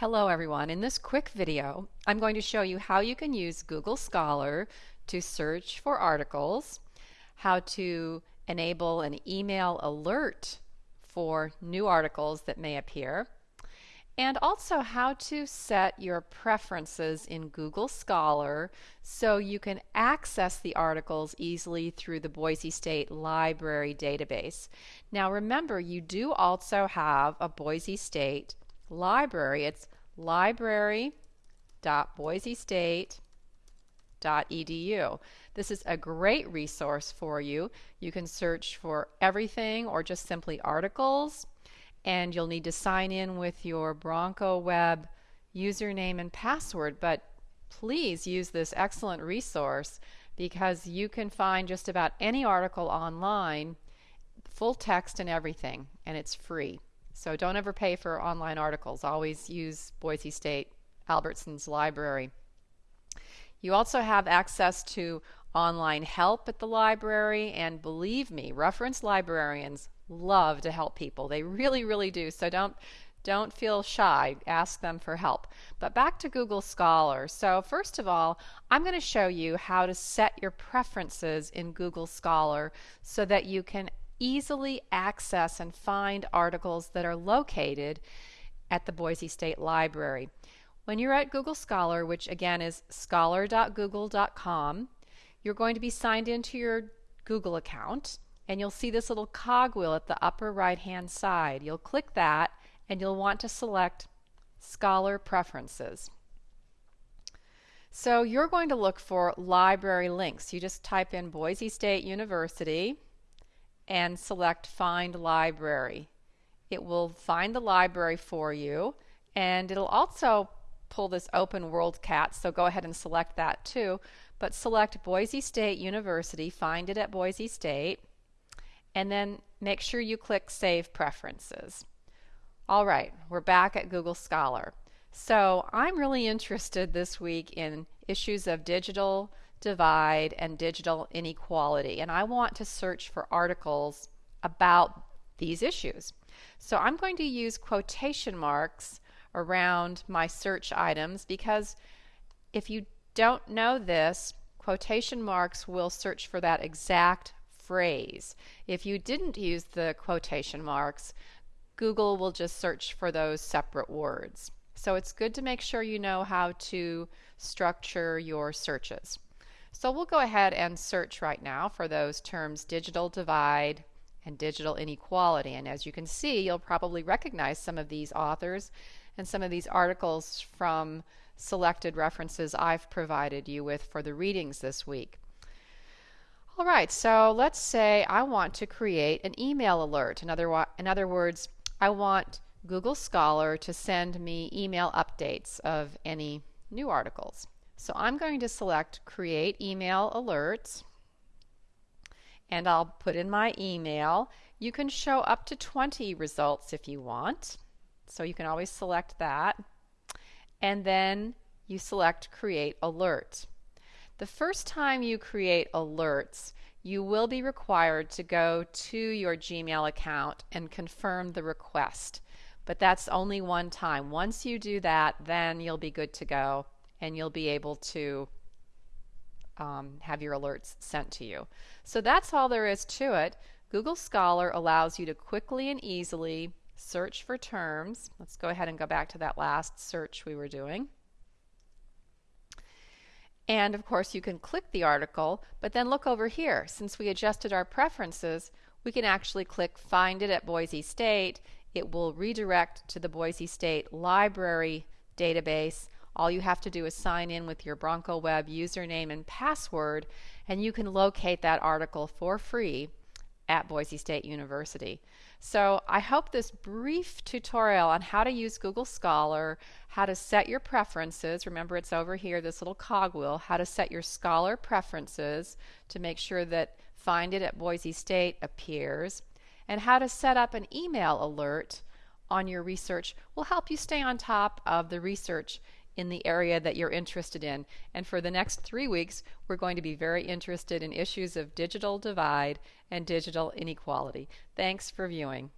Hello everyone. In this quick video, I'm going to show you how you can use Google Scholar to search for articles, how to enable an email alert for new articles that may appear, and also how to set your preferences in Google Scholar so you can access the articles easily through the Boise State Library database. Now remember, you do also have a Boise State library. It's library.boisestate.edu. This is a great resource for you. You can search for everything or just simply articles and you'll need to sign in with your Bronco Web username and password but please use this excellent resource because you can find just about any article online full text and everything and it's free. So don't ever pay for online articles. Always use Boise State Albertson's library. You also have access to online help at the library, and believe me, reference librarians love to help people. They really, really do. So don't don't feel shy. Ask them for help. But back to Google Scholar. So first of all, I'm going to show you how to set your preferences in Google Scholar so that you can easily access and find articles that are located at the Boise State Library. When you're at Google Scholar, which again is scholar.google.com, you're going to be signed into your Google account and you'll see this little cogwheel at the upper right hand side. You'll click that and you'll want to select Scholar Preferences. So you're going to look for library links. You just type in Boise State University and select Find Library. It will find the library for you and it'll also pull this open WorldCat, so go ahead and select that too. But select Boise State University, find it at Boise State, and then make sure you click Save Preferences. All right, we're back at Google Scholar. So I'm really interested this week in issues of digital divide and digital inequality. And I want to search for articles about these issues. So I'm going to use quotation marks around my search items because if you don't know this, quotation marks will search for that exact phrase. If you didn't use the quotation marks, Google will just search for those separate words. So it's good to make sure you know how to structure your searches. So we'll go ahead and search right now for those terms digital divide and digital inequality. And as you can see, you'll probably recognize some of these authors and some of these articles from selected references I've provided you with for the readings this week. All right, so let's say I want to create an email alert. In other, in other words, I want Google Scholar to send me email updates of any new articles. So I'm going to select Create Email Alerts and I'll put in my email. You can show up to 20 results if you want. So you can always select that. And then you select Create Alert. The first time you create alerts, you will be required to go to your Gmail account and confirm the request. But that's only one time. Once you do that, then you'll be good to go and you'll be able to um, have your alerts sent to you. So that's all there is to it. Google Scholar allows you to quickly and easily search for terms. Let's go ahead and go back to that last search we were doing. And of course you can click the article, but then look over here. Since we adjusted our preferences, we can actually click Find It at Boise State. It will redirect to the Boise State Library database all you have to do is sign in with your Bronco Web username and password, and you can locate that article for free at Boise State University. So I hope this brief tutorial on how to use Google Scholar, how to set your preferences, remember it's over here, this little cogwheel, how to set your Scholar preferences to make sure that Find It at Boise State appears, and how to set up an email alert on your research will help you stay on top of the research in the area that you're interested in. And for the next three weeks, we're going to be very interested in issues of digital divide and digital inequality. Thanks for viewing.